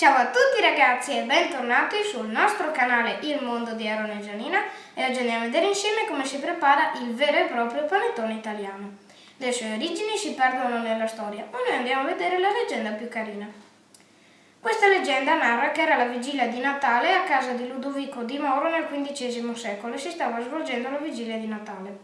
Ciao a tutti ragazzi e bentornati sul nostro canale Il Mondo di Aaron e Gianina e oggi andiamo a vedere insieme come si prepara il vero e proprio panettone italiano. Le sue origini si perdono nella storia, ma noi andiamo a vedere la leggenda più carina. Questa leggenda narra che era la vigilia di Natale a casa di Ludovico di Moro nel XV secolo e si stava svolgendo la vigilia di Natale.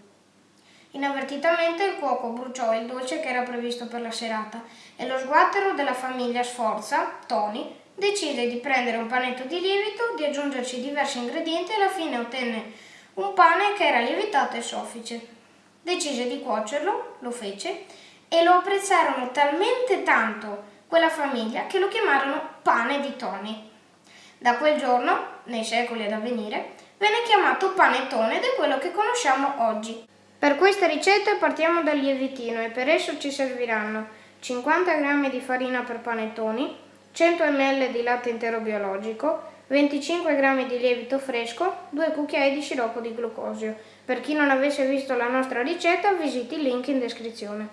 Inavvertitamente il cuoco bruciò il dolce che era previsto per la serata e lo sguattero della famiglia Sforza, Tony, decise di prendere un panetto di lievito, di aggiungerci diversi ingredienti e alla fine ottenne un pane che era lievitato e soffice. Decise di cuocerlo, lo fece e lo apprezzarono talmente tanto quella famiglia che lo chiamarono pane di Tony. Da quel giorno, nei secoli ad avvenire, venne chiamato panettone ed è quello che conosciamo oggi. Per questa ricetta partiamo dal lievitino e per esso ci serviranno 50 g di farina per panettoni, 100 ml di latte intero biologico, 25 g di lievito fresco, 2 cucchiai di sciroppo di glucosio. Per chi non avesse visto la nostra ricetta visiti il link in descrizione.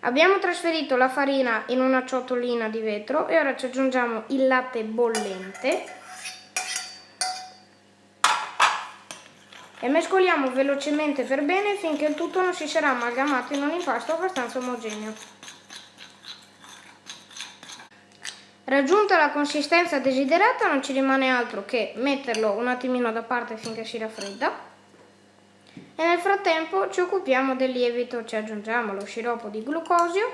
Abbiamo trasferito la farina in una ciotolina di vetro e ora ci aggiungiamo il latte bollente e mescoliamo velocemente per bene finché il tutto non si sarà amalgamato in un impasto abbastanza omogeneo. Raggiunta la consistenza desiderata non ci rimane altro che metterlo un attimino da parte finché si raffredda e nel frattempo ci occupiamo del lievito, ci aggiungiamo lo sciroppo di glucosio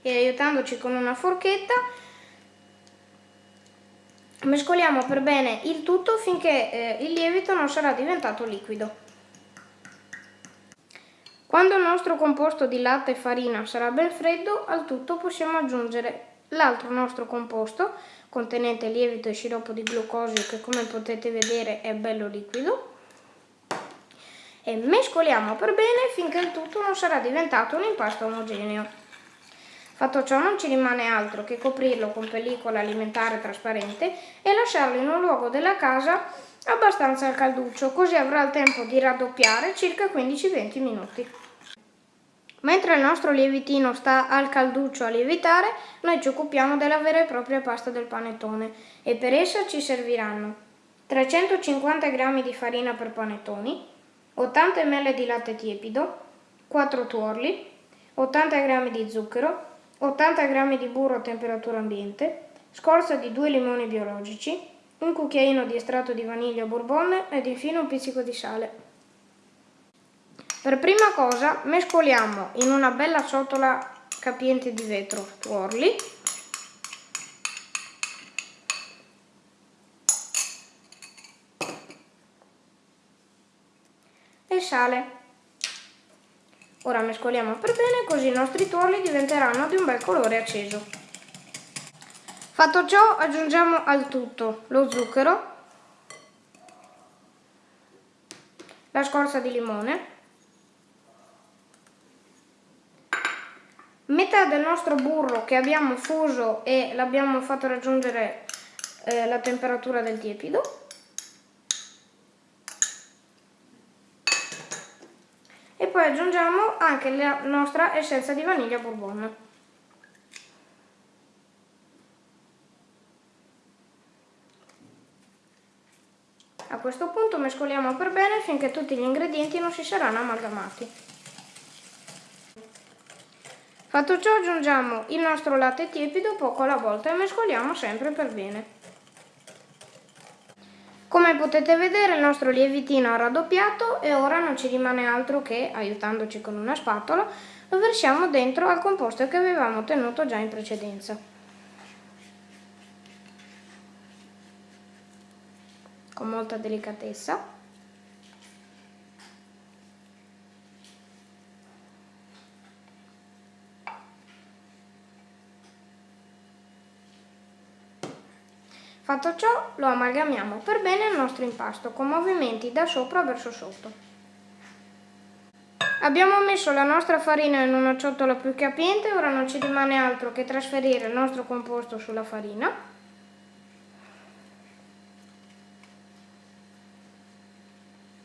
e aiutandoci con una forchetta Mescoliamo per bene il tutto finché eh, il lievito non sarà diventato liquido. Quando il nostro composto di latte e farina sarà ben freddo, al tutto possiamo aggiungere l'altro nostro composto contenente lievito e sciroppo di glucosio che come potete vedere è bello liquido e mescoliamo per bene finché il tutto non sarà diventato un impasto omogeneo. Fatto ciò non ci rimane altro che coprirlo con pellicola alimentare trasparente e lasciarlo in un luogo della casa abbastanza al calduccio, così avrà il tempo di raddoppiare circa 15-20 minuti. Mentre il nostro lievitino sta al calduccio a lievitare, noi ci occupiamo della vera e propria pasta del panettone e per essa ci serviranno 350 g di farina per panettoni, 80 ml di latte tiepido, 4 tuorli, 80 g di zucchero, 80 g di burro a temperatura ambiente, scorza di 2 limoni biologici, un cucchiaino di estratto di vaniglia bourbon ed infine un pizzico di sale. Per prima cosa mescoliamo in una bella ciotola capiente di vetro tuorli e sale. Ora mescoliamo per bene così i nostri tuorli diventeranno di un bel colore acceso. Fatto ciò aggiungiamo al tutto lo zucchero, la scorza di limone, metà del nostro burro che abbiamo fuso e l'abbiamo fatto raggiungere eh, la temperatura del tiepido, e poi aggiungiamo anche la nostra essenza di vaniglia bourbon. Questo punto mescoliamo per bene finché tutti gli ingredienti non si saranno amalgamati. Fatto ciò aggiungiamo il nostro latte tiepido poco alla volta e mescoliamo sempre per bene. Come potete vedere il nostro lievitino ha raddoppiato e ora non ci rimane altro che, aiutandoci con una spatola, lo versiamo dentro al composto che avevamo ottenuto già in precedenza. Con molta delicatezza. Fatto ciò lo amalgamiamo per bene al nostro impasto con movimenti da sopra verso sotto. Abbiamo messo la nostra farina in una ciotola più capiente, ora non ci rimane altro che trasferire il nostro composto sulla farina.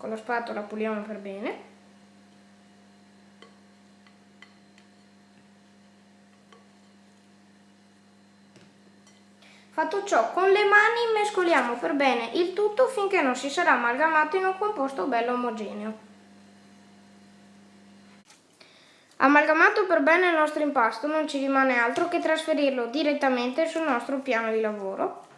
con la spatola puliamo per bene Fatto ciò, con le mani mescoliamo per bene il tutto finché non si sarà amalgamato in un composto bello omogeneo. Amalgamato per bene il nostro impasto non ci rimane altro che trasferirlo direttamente sul nostro piano di lavoro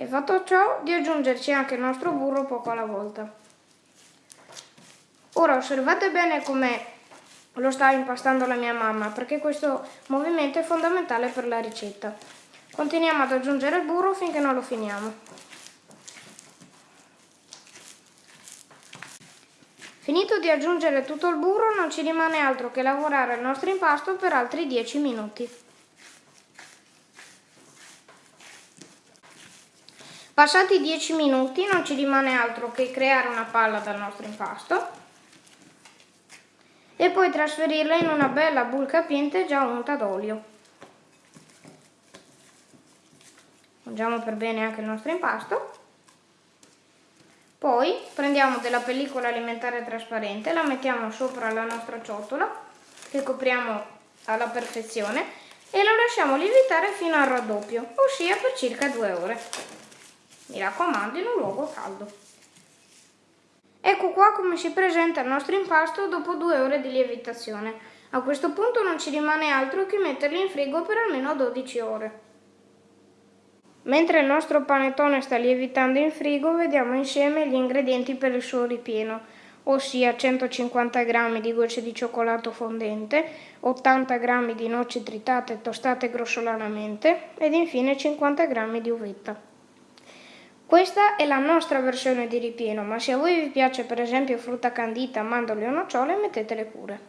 e fatto ciò di aggiungerci anche il nostro burro poco alla volta. Ora osservate bene come lo sta impastando la mia mamma perché questo movimento è fondamentale per la ricetta. Continuiamo ad aggiungere il burro finché non lo finiamo. Finito di aggiungere tutto il burro non ci rimane altro che lavorare il nostro impasto per altri 10 minuti. Passati 10 minuti non ci rimane altro che creare una palla dal nostro impasto e poi trasferirla in una bella bull capiente già unta d'olio. Mangiamo per bene anche il nostro impasto. Poi prendiamo della pellicola alimentare trasparente, la mettiamo sopra la nostra ciotola che copriamo alla perfezione e lo lasciamo lievitare fino al raddoppio, ossia per circa due ore. Mi raccomando in un luogo caldo. Ecco qua come si presenta il nostro impasto dopo due ore di lievitazione. A questo punto non ci rimane altro che metterlo in frigo per almeno 12 ore. Mentre il nostro panettone sta lievitando in frigo, vediamo insieme gli ingredienti per il suo ripieno, ossia 150 g di gocce di cioccolato fondente, 80 g di noci tritate tostate grossolanamente ed infine 50 g di uvetta. Questa è la nostra versione di ripieno, ma se a voi vi piace per esempio frutta candita, mandorle o nocciole, mettetele pure.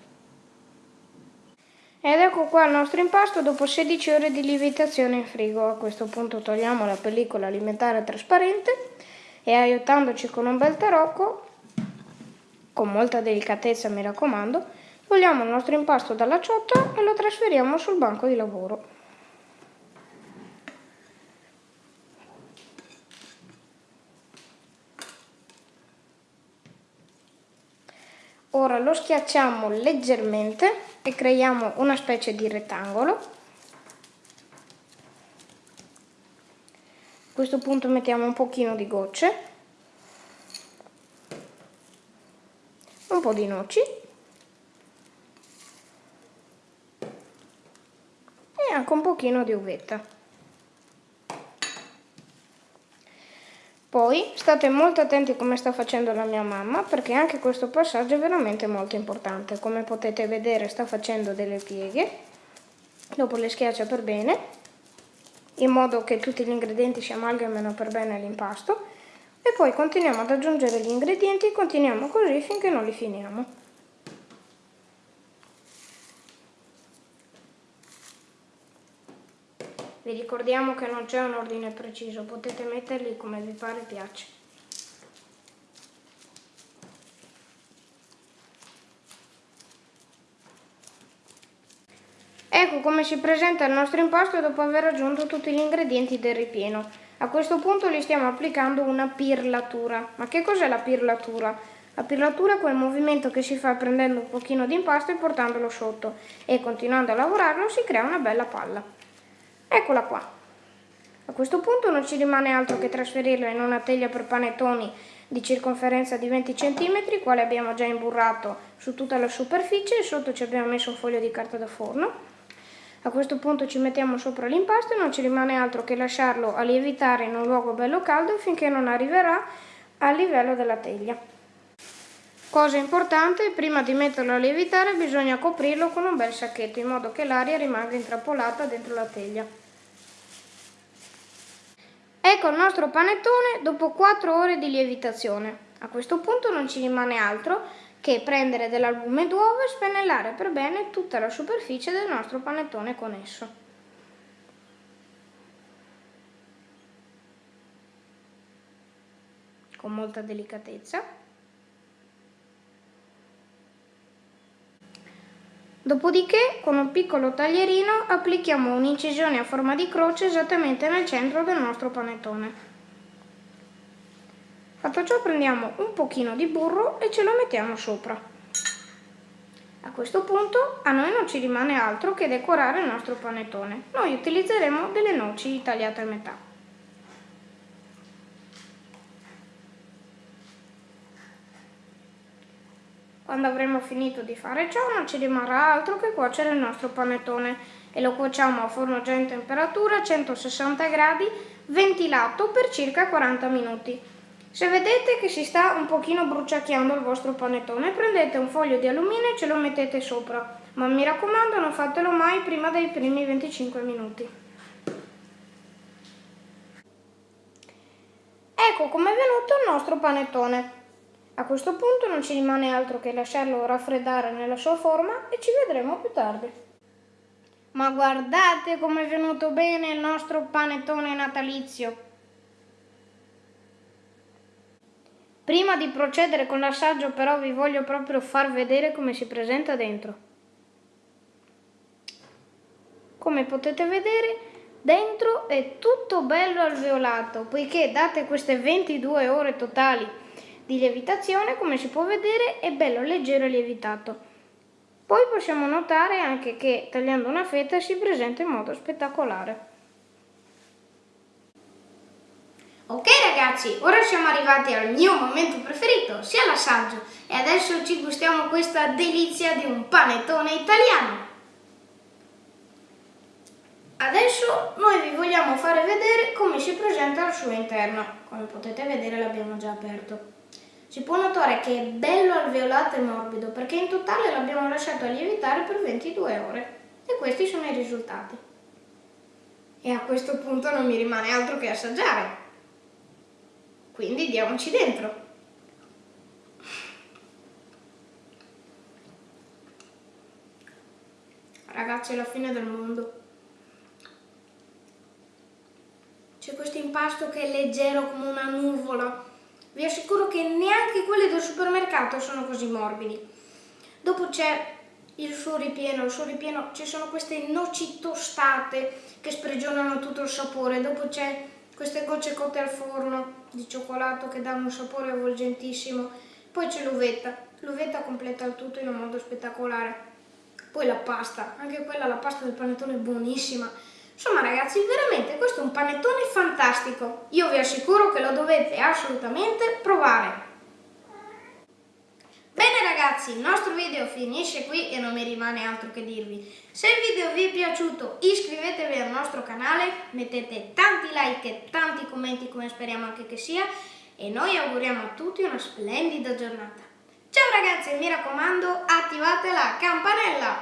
Ed ecco qua il nostro impasto dopo 16 ore di lievitazione in frigo. A questo punto togliamo la pellicola alimentare trasparente e aiutandoci con un bel tarocco, con molta delicatezza mi raccomando, togliamo il nostro impasto dalla ciotola e lo trasferiamo sul banco di lavoro. Ora lo schiacciamo leggermente e creiamo una specie di rettangolo. A questo punto mettiamo un pochino di gocce, un po' di noci e anche un pochino di uvetta. Poi state molto attenti come sta facendo la mia mamma perché anche questo passaggio è veramente molto importante. Come potete vedere sta facendo delle pieghe, dopo le schiaccia per bene, in modo che tutti gli ingredienti si amalgamino per bene all'impasto e poi continuiamo ad aggiungere gli ingredienti e continuiamo così finché non li finiamo. Vi ricordiamo che non c'è un ordine preciso, potete metterli come vi pare piace. Ecco come si presenta il nostro impasto dopo aver aggiunto tutti gli ingredienti del ripieno. A questo punto gli stiamo applicando una pirlatura. Ma che cos'è la pirlatura? La pirlatura è quel movimento che si fa prendendo un pochino di impasto e portandolo sotto e continuando a lavorarlo si crea una bella palla. Eccola qua. A questo punto non ci rimane altro che trasferirla in una teglia per panettoni di circonferenza di 20 cm, quale abbiamo già imburrato su tutta la superficie e sotto ci abbiamo messo un foglio di carta da forno. A questo punto ci mettiamo sopra l'impasto e non ci rimane altro che lasciarlo a lievitare in un luogo bello caldo finché non arriverà al livello della teglia. Cosa importante, prima di metterlo a lievitare bisogna coprirlo con un bel sacchetto in modo che l'aria rimanga intrappolata dentro la teglia. Ecco il nostro panettone dopo 4 ore di lievitazione. A questo punto non ci rimane altro che prendere dell'albume d'uovo e spennellare per bene tutta la superficie del nostro panettone con esso. Con molta delicatezza. Dopodiché, con un piccolo taglierino, applichiamo un'incisione a forma di croce esattamente nel centro del nostro panettone. Fatto ciò prendiamo un pochino di burro e ce lo mettiamo sopra. A questo punto a noi non ci rimane altro che decorare il nostro panettone. Noi utilizzeremo delle noci tagliate a metà. Quando avremo finito di fare ciò non ci rimarrà altro che cuocere il nostro panettone e lo cuociamo a forno già in temperatura a 160 gradi ventilato per circa 40 minuti. Se vedete che si sta un pochino bruciacchiando il vostro panettone, prendete un foglio di alluminio e ce lo mettete sopra, ma mi raccomando non fatelo mai prima dei primi 25 minuti. Ecco com'è venuto il nostro panettone. A questo punto non ci rimane altro che lasciarlo raffreddare nella sua forma e ci vedremo più tardi. Ma guardate com'è venuto bene il nostro panettone natalizio! Prima di procedere con l'assaggio però vi voglio proprio far vedere come si presenta dentro. Come potete vedere dentro è tutto bello alveolato poiché date queste 22 ore totali di lievitazione come si può vedere è bello leggero e lievitato. Poi possiamo notare anche che tagliando una fetta si presenta in modo spettacolare. Ok ragazzi, ora siamo arrivati al mio momento preferito, sia l'assaggio, e adesso ci gustiamo questa delizia di un panettone italiano. Adesso noi vi vogliamo fare vedere come si presenta al suo interno, come potete vedere l'abbiamo già aperto. Si può notare che è bello alveolato e morbido perché in totale l'abbiamo lasciato a lievitare per 22 ore e questi sono i risultati. E a questo punto non mi rimane altro che assaggiare. Quindi diamoci dentro. Ragazzi, è la fine del mondo. C'è questo impasto che è leggero come una nuvola. Vi assicuro che neanche quelli del supermercato sono così morbidi. Dopo c'è il suo ripieno, il suo ripieno ci sono queste noci tostate che sprigionano tutto il sapore. Dopo c'è queste gocce cotte al forno di cioccolato che danno un sapore avvolgentissimo. Poi c'è l'uvetta, l'uvetta completa il tutto in un modo spettacolare. Poi la pasta, anche quella, la pasta del panettone è buonissima. Insomma ragazzi, veramente questo è un panettone fantastico. Io vi assicuro che lo dovete assolutamente provare. Bene ragazzi, il nostro video finisce qui e non mi rimane altro che dirvi. Se il video vi è piaciuto iscrivetevi al nostro canale, mettete tanti like e tanti commenti come speriamo anche che sia e noi auguriamo a tutti una splendida giornata. Ciao ragazzi e mi raccomando attivate la campanella!